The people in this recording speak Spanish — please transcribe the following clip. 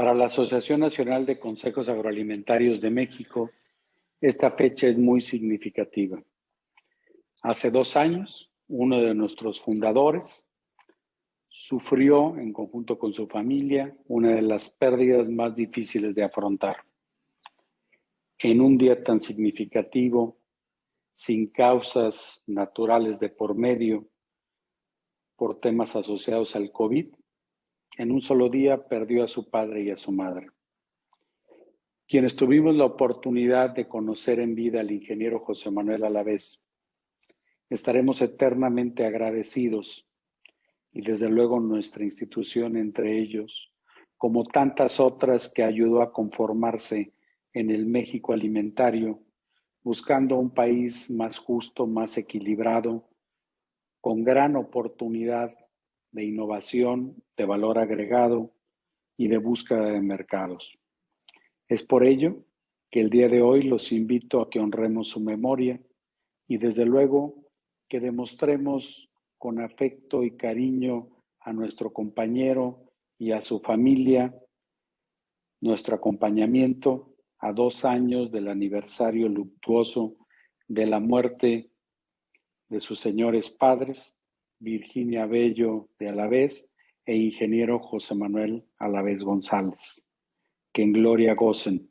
Para la Asociación Nacional de Consejos Agroalimentarios de México, esta fecha es muy significativa. Hace dos años, uno de nuestros fundadores sufrió en conjunto con su familia una de las pérdidas más difíciles de afrontar. En un día tan significativo, sin causas naturales de por medio, por temas asociados al COVID, en un solo día perdió a su padre y a su madre. Quienes tuvimos la oportunidad de conocer en vida al ingeniero José Manuel Alavés, estaremos eternamente agradecidos y desde luego nuestra institución entre ellos, como tantas otras que ayudó a conformarse en el México alimentario, buscando un país más justo, más equilibrado, con gran oportunidad de innovación, de valor agregado y de búsqueda de mercados. Es por ello que el día de hoy los invito a que honremos su memoria y desde luego que demostremos con afecto y cariño a nuestro compañero y a su familia nuestro acompañamiento a dos años del aniversario luctuoso de la muerte de sus señores padres, Virginia Bello de Alavés e ingeniero José Manuel Alavés González. Que en gloria gocen.